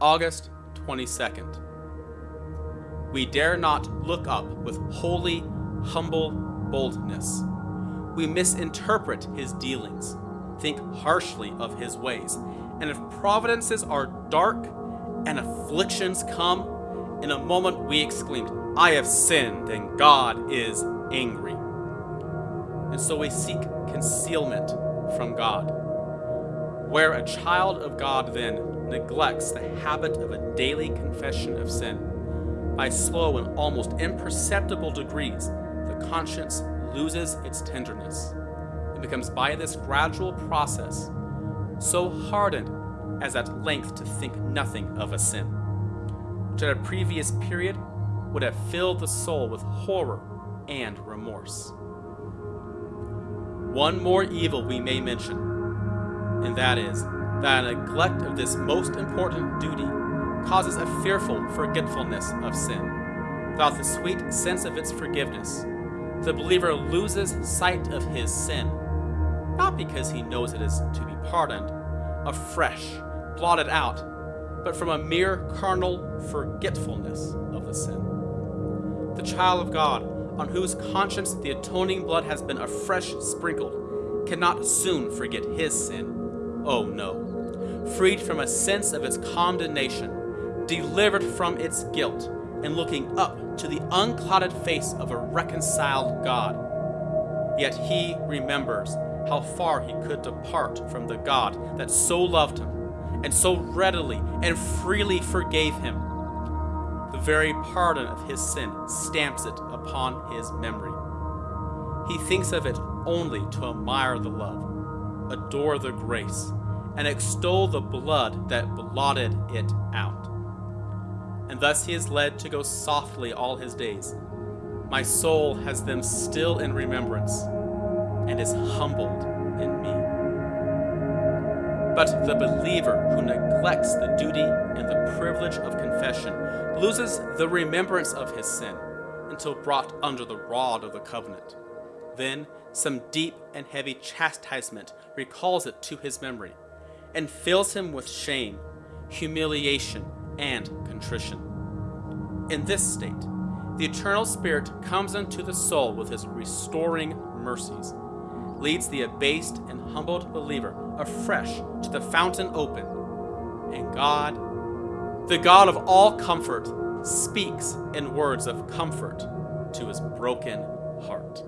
August 22nd. We dare not look up with holy, humble boldness. We misinterpret his dealings, think harshly of his ways, and if providences are dark and afflictions come, in a moment we exclaimed, I have sinned and God is angry. And so we seek concealment from God. Where a child of God then neglects the habit of a daily confession of sin, by slow and almost imperceptible degrees, the conscience loses its tenderness It becomes by this gradual process so hardened as at length to think nothing of a sin, which at a previous period would have filled the soul with horror and remorse. One more evil we may mention, and that is that a neglect of this most important duty causes a fearful forgetfulness of sin. Without the sweet sense of its forgiveness, the believer loses sight of his sin, not because he knows it is to be pardoned, afresh, blotted out, but from a mere carnal forgetfulness of the sin. The child of God, on whose conscience the atoning blood has been afresh sprinkled, cannot soon forget his sin. Oh no. Freed from a sense of its condemnation, delivered from its guilt, and looking up to the unclouded face of a reconciled God. Yet he remembers how far he could depart from the God that so loved him and so readily and freely forgave him. The very pardon of his sin stamps it upon his memory. He thinks of it only to admire the love, adore the grace, and extol the blood that blotted it out and thus he is led to go softly all his days. My soul has them still in remembrance, and is humbled in me. But the believer who neglects the duty and the privilege of confession loses the remembrance of his sin until brought under the rod of the covenant. Then some deep and heavy chastisement recalls it to his memory and fills him with shame, humiliation, and contrition. In this state, the eternal Spirit comes unto the soul with his restoring mercies, leads the abased and humbled believer afresh to the fountain open, and God, the God of all comfort, speaks in words of comfort to his broken heart.